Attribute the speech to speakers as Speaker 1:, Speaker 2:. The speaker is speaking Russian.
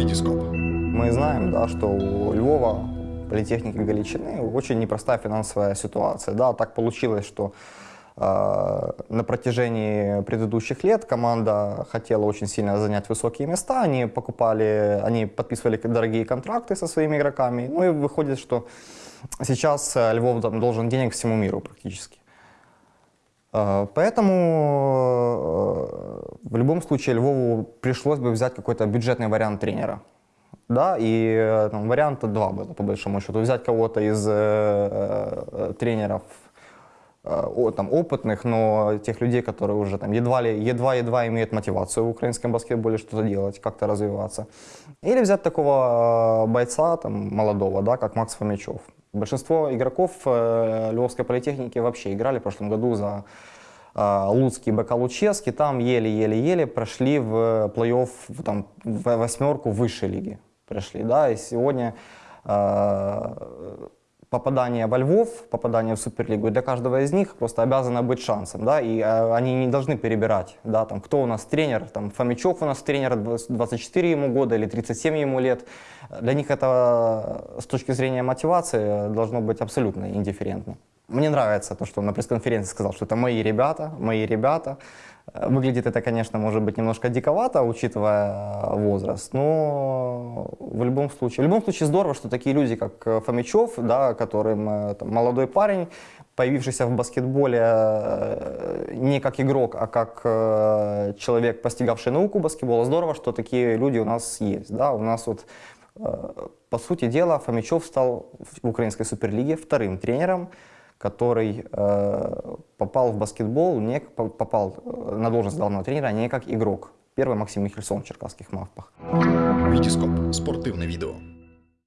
Speaker 1: Витископ.
Speaker 2: Мы знаем, да, что у Львова, политехники Галичины, очень непростая финансовая ситуация. Да, так получилось, что э, на протяжении предыдущих лет команда хотела очень сильно занять высокие места, они покупали, они подписывали дорогие контракты со своими игроками, ну и выходит, что сейчас э, Львов там, должен денег всему миру практически. Э, Поэтому в любом случае Львову пришлось бы взять какой-то бюджетный вариант тренера. Да, и э, там, варианта два было, по большому счету. Взять кого-то из э, э, тренеров э, о- там, опытных, но тех людей, которые уже там едва-едва имеют мотивацию в украинском баскетболе что-то делать, как-то развиваться. Или взять такого бойца, там, молодого, да, как Макс Фомичев. Большинство игроков э, Львовской политехники вообще играли в прошлом году за Луцкий, БК Лучевский, там еле-еле-еле прошли в плей-офф, там, в восьмерку высшей лиги пришли, да, и сегодня э, попадание во Львов, попадание в Суперлигу для каждого из них просто обязано быть шансом, да, и э, они не должны перебирать, да, там, кто у нас тренер, там, Фомичев у нас тренер, 24 ему года или 37 ему лет, для них это с точки зрения мотивации должно быть абсолютно индифферентно. Мне нравится то, что он на пресс-конференции сказал, что это мои ребята, мои ребята. Э, Выглядит это, конечно, может быть немножко диковато, учитывая э, возраст, но в любом случае, в любом случае здорово, что такие люди, как э, Фомичев, да, которым там, молодой парень, появившийся в баскетболе не как игрок, а как человек, постигавший науку баскетбола, здорово, что такие люди у нас есть. Да? У нас вот, по сути дела, Фомичев стал в украинской суперлиге вторым тренером, который э, попал в баскетбол, не, по- попал э, на должность главного тренера не как игрок. Первый Максим Михельсон в Черкасских Мавпах.
Speaker 1: Витископ. Спортивне відео.